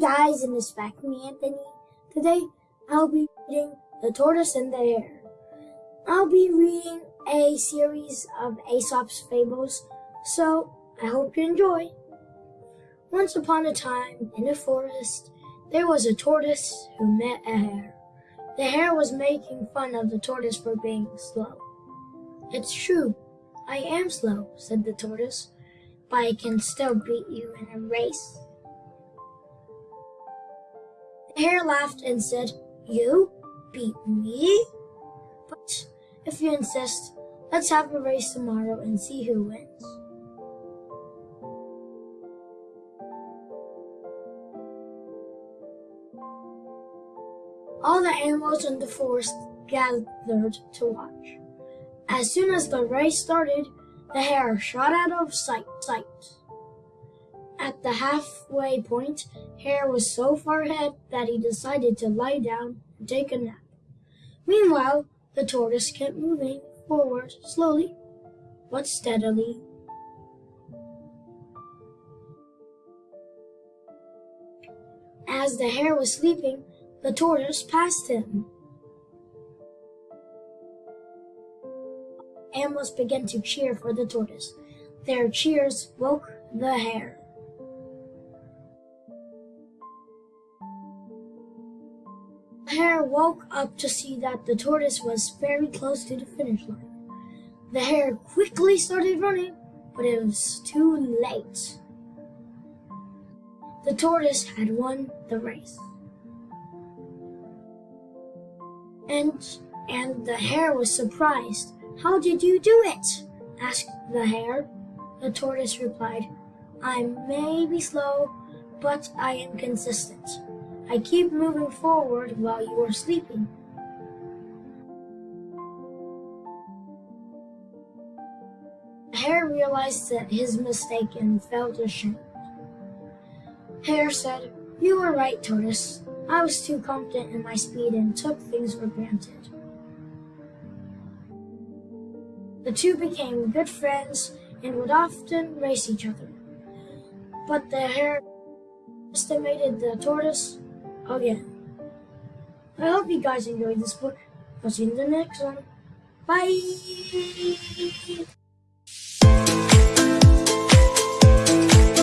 guys, and it's back me, Anthony. Today, I'll be reading The Tortoise and the Hare. I'll be reading a series of Aesop's fables, so I hope you enjoy. Once upon a time, in a forest, there was a tortoise who met a hare. The hare was making fun of the tortoise for being slow. It's true, I am slow, said the tortoise, but I can still beat you in a race. The hare laughed and said, You beat me? But if you insist, let's have a race tomorrow and see who wins. All the animals in the forest gathered to watch. As soon as the race started, the hare shot out of sight. sight. At the halfway point, Hare was so far ahead that he decided to lie down and take a nap. Meanwhile, the tortoise kept moving forward slowly but steadily. As the hare was sleeping, the tortoise passed him. Animals began to cheer for the tortoise. Their cheers woke the hare. Hare woke up to see that the tortoise was very close to the finish line. The hare quickly started running, but it was too late. The tortoise had won the race. And and the hare was surprised. How did you do it? asked the hare. The tortoise replied, I may be slow, but I am consistent. I keep moving forward while you are sleeping. Hare realized that his mistake and felt ashamed. Hare said, You were right, Tortoise. I was too confident in my speed and took things for granted. The two became good friends and would often race each other. But the hare estimated the tortoise again. I hope you guys enjoyed this book. I'll see you in the next one. Bye!